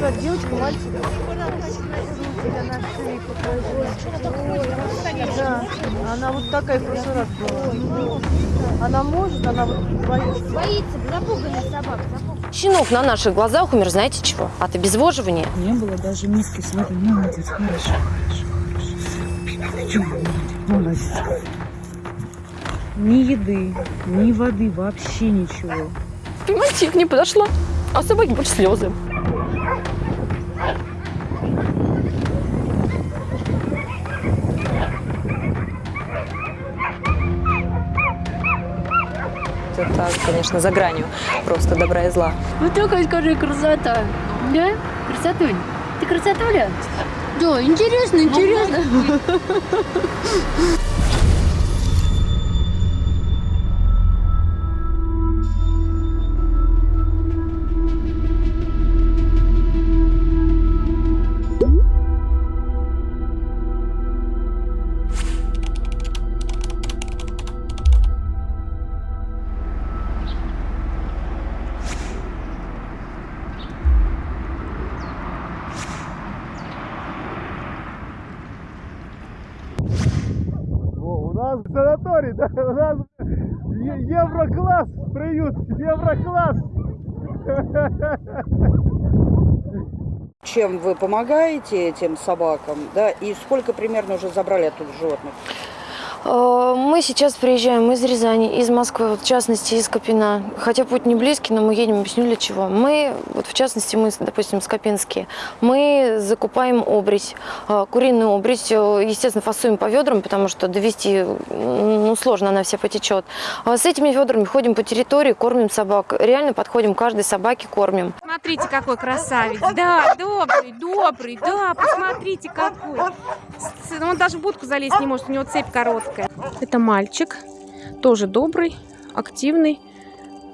Как девочка, мальчик. Да, она вот такая в прошлый раз была. Она может, она вот боится. Боится, запуганный собак. Щенок на наших глазах умер, знаете чего? От обезвоживания. Не было даже миски с водой. Молодец, хорошо, хорошо, хорошо. Молодец. Ни еды, ни воды, вообще ничего. Понимаете, я к ней подошла, а собаки больше слезы. Это, конечно, за гранью просто добра и зла. Вот такая, скажи, красота. Да? Красотуль? Ты красотуля? Да, интересно, интересно. нас санаторий, да? У нас еврокласс приют, еврокласс. Чем вы помогаете этим собакам, да, и сколько примерно уже забрали оттуда животных? Э, Мы сейчас приезжаем из Рязани, из Москвы, в частности, из Копина. Хотя путь не близкий, но мы едем, объясню для чего. Мы, вот в частности, мы, допустим, скопинские, мы закупаем обрезь, э, куриную обрезь, э, естественно, фасуем по ведрам, потому что довести, ну, сложно, она вся потечет. А С этими ведрами ходим по территории, кормим собак. Реально подходим каждой собаке, кормим. Смотрите, какой красавец. Да, добрый, добрый, да, посмотрите, какой. С- Он даже в будку залезть не может, у него цепь короткая. Это мальчик, тоже добрый, активный.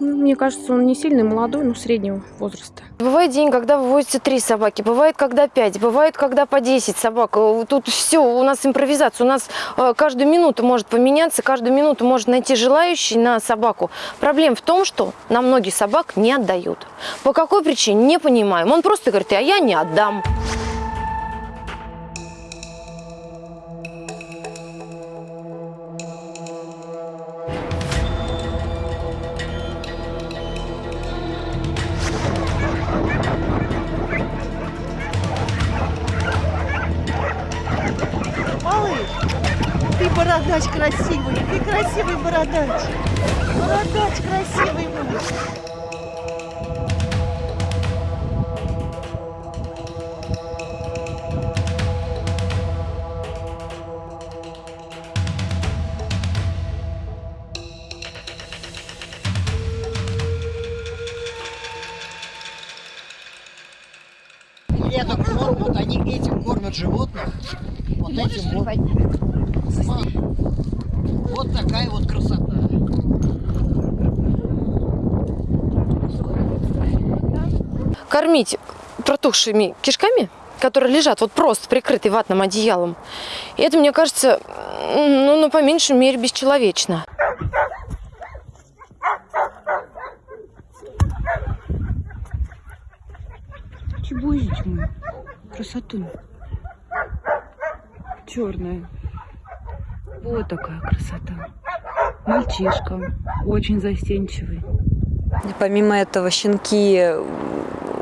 Мне кажется, он не сильный, молодой, но среднего возраста. Бывает день, когда вывозятся три собаки, бывает, когда пять, бывает, когда по 10 собак. Э, Тут все, у нас импровизация, у нас э, каждую минуту может поменяться, каждую минуту может найти желающий на собаку. Проблема в том, что нам многие собак не отдают. По какой причине, не понимаем. Он просто говорит, а я не отдам. Бородач красивый, ты красивый бородач. Бородач красивый мой. Это корм, вот они этим кормят животных. Вот этим вот. Вот такая вот красота. Кормить протухшими кишками, которые лежат вот просто прикрытые ватным одеялом, это, мне кажется, ну, ну по меньшей мере, бесчеловечно. Чебузич мой, красоту. Черная. Вот такая красота. Мальчишка, очень застенчивый. Помимо этого, щенки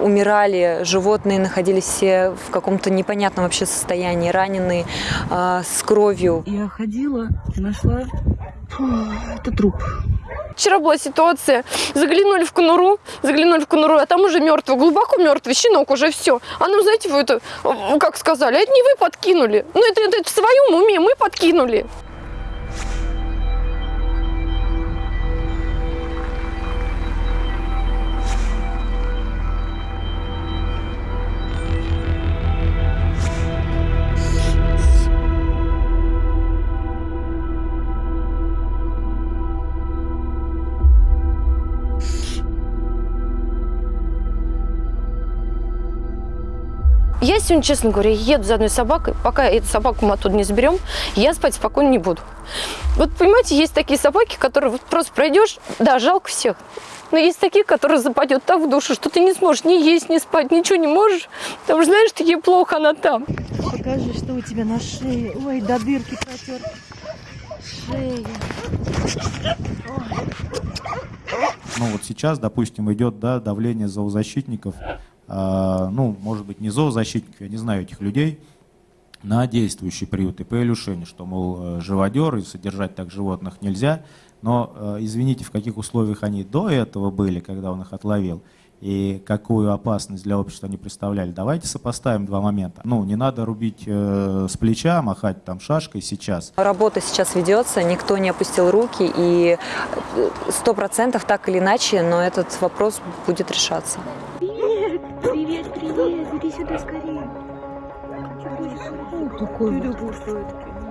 умирали, животные находились все в каком-то непонятном вообще состоянии, раненые, а, с кровью. Я ходила и нашла... Фу, это труп. Вчера была ситуация, заглянули в конуру, заглянули в конуру, а там уже мертвый, глубоко мертвый, щенок уже все. А нам, знаете, вы это, э, как сказали, а это не вы подкинули. Ну это, это в своем уме мы подкинули. Я сегодня, честно говоря, еду за одной собакой. Пока эту собаку мы оттуда не заберем, я спать спокойно не буду. Вот понимаете, есть такие собаки, которые вот просто пройдешь, да, жалко всех. Но есть такие, которые западет так в душу, что ты не сможешь ни есть, ни спать, ничего не можешь. Потому что знаешь, что ей плохо, она там. Покажи, что у тебя на шее. Ой, до дырки протер. Шея. ну вот сейчас, допустим, идет да, давление зоозащитников, ну, может быть, не зоозащитников, я не знаю этих людей, на действующие приюты по Илюшине, что, мол, э, живодер и содержать так животных нельзя, но э, извините, в каких условиях они до этого были, когда он их отловил, и какую опасность для общества они представляли. Давайте сопоставим два момента. Ну, не надо рубить э, с плеча, махать там шашкой сейчас. Работа сейчас ведется, никто не опустил руки, и сто процентов так или иначе, но этот вопрос будет решаться. Привет, привет, привет, иди сюда скорее. Такой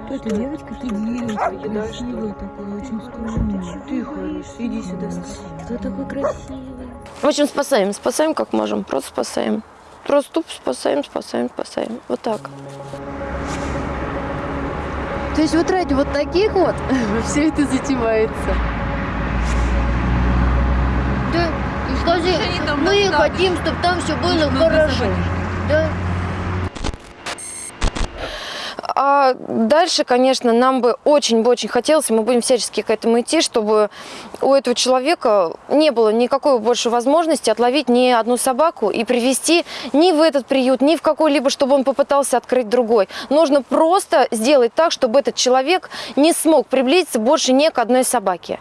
это девочка, ты девочка, красивая такая, очень скромная. Ты хороший, иди сюда. Кто такой красивый? В общем, спасаем, спасаем как можем, просто спасаем. Просто тупо спасаем, спасаем, спасаем. Вот так. То есть вот ради вот таких вот все это затевается. Да, и скажи, мы хотим, чтобы там все было хорошо. Да. А дальше, конечно, нам бы очень бы очень хотелось, мы будем всячески к этому идти, чтобы у этого человека не было никакой больше возможности отловить ни одну собаку и привести ни в этот приют, ни в какой-либо, чтобы он попытался открыть другой. Нужно просто сделать так, чтобы этот человек не смог приблизиться больше ни к одной собаке.